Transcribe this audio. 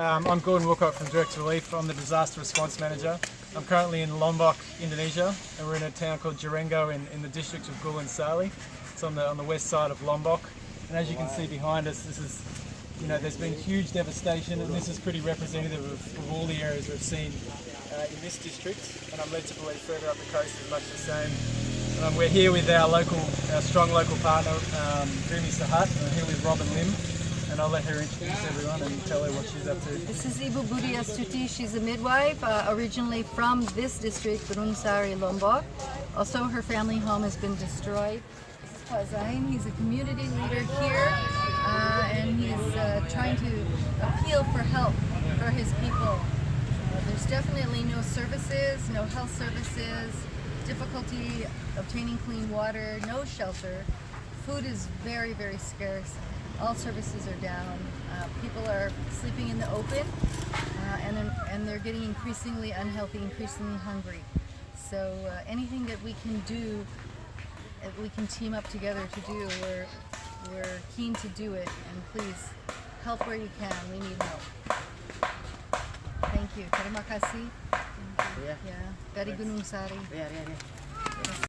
Um, I'm Gordon Woolcock from Direct Relief. I'm the Disaster Response Manager. I'm currently in Lombok, Indonesia, and we're in a town called Jarengo in, in the district of Gunung Sari. It's on the on the west side of Lombok, and as you can see behind us, this is, you know, there's been huge devastation, and this is pretty representative of, of all the areas we've seen uh, in this district. And I'm led to believe further up the coast is much the same. Um, we're here with our local, our strong local partner, um, Sahat, and I'm here with Robin Lim, and I'll let her introduce everyone and tell her what she's up to. This is Ibu Budi Astuti. She's a midwife, uh, originally from this district, Gunung Sari, Lombok. Also, her family home has been destroyed. This is. He's a community leader here, uh, and he's uh, trying to appeal for help for his people. There's definitely no services, no health services, difficulty obtaining clean water, no shelter. Food is very, very scarce. All services are down. Uh, people are sleeping in the open, uh, and, they're, and they're getting increasingly unhealthy, increasingly hungry. So uh, anything that we can do, that we can team up together to do, we're, we're keen to do it. And please, help where you can. We need help. Thank you. Terima kasih. Ya. Yeah. Dari Gunung Sari. Ya, ya, ya.